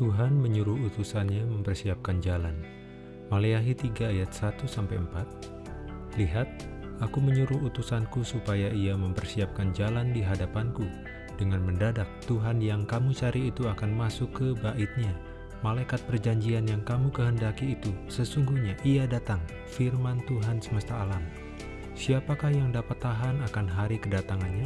Tuhan menyuruh utusannya mempersiapkan jalan. Maleahi 3 ayat 1-4 Lihat, aku menyuruh utusanku supaya ia mempersiapkan jalan di hadapanku. Dengan mendadak, Tuhan yang kamu cari itu akan masuk ke baitnya. Malaikat perjanjian yang kamu kehendaki itu, sesungguhnya ia datang, firman Tuhan semesta alam. Siapakah yang dapat tahan akan hari kedatangannya?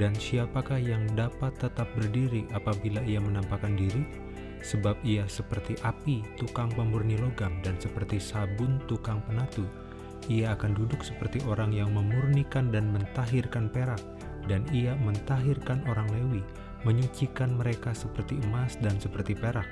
Dan siapakah yang dapat tetap berdiri apabila ia menampakkan diri? Sebab ia seperti api tukang pemurni logam dan seperti sabun tukang penatu. Ia akan duduk seperti orang yang memurnikan dan mentahirkan perak, dan ia mentahirkan orang Lewi, menyucikan mereka seperti emas dan seperti perak,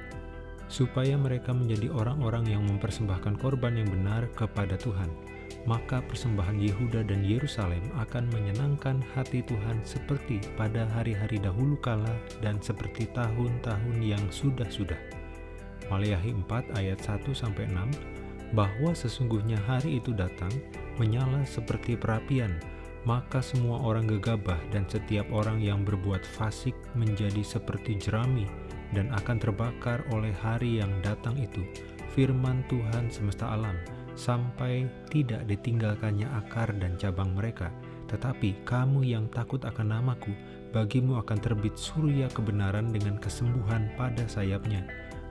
supaya mereka menjadi orang-orang yang mempersembahkan korban yang benar kepada Tuhan maka persembahan Yehuda dan Yerusalem akan menyenangkan hati Tuhan seperti pada hari-hari dahulu kala dan seperti tahun-tahun yang sudah-sudah. Maleahi 4 ayat 1-6 bahwa sesungguhnya hari itu datang, menyala seperti perapian, maka semua orang gegabah dan setiap orang yang berbuat fasik menjadi seperti jerami dan akan terbakar oleh hari yang datang itu. Firman Tuhan semesta alam, sampai tidak ditinggalkannya akar dan cabang mereka. Tetapi kamu yang takut akan namaku, bagimu akan terbit surya kebenaran dengan kesembuhan pada sayapnya.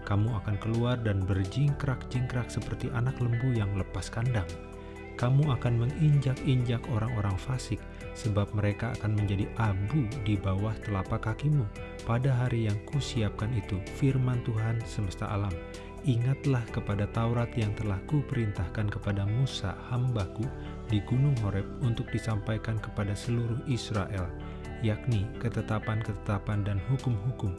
Kamu akan keluar dan berjingkrak-jingkrak seperti anak lembu yang lepas kandang. Kamu akan menginjak-injak orang-orang fasik, sebab mereka akan menjadi abu di bawah telapak kakimu pada hari yang kusiapkan itu, firman Tuhan semesta alam. Ingatlah kepada Taurat yang telah kuperintahkan kepada Musa hambaku di Gunung Horeb untuk disampaikan kepada seluruh Israel, yakni ketetapan-ketetapan dan hukum-hukum.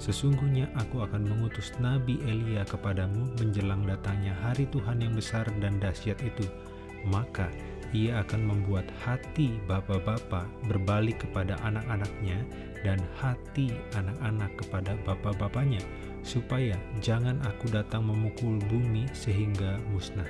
Sesungguhnya aku akan mengutus Nabi Elia kepadamu menjelang datangnya hari Tuhan yang besar dan dahsyat itu. Maka ia akan membuat hati bapak-bapak berbalik kepada anak-anaknya dan hati anak-anak kepada bapak-bapaknya supaya jangan aku datang memukul bumi sehingga musnah.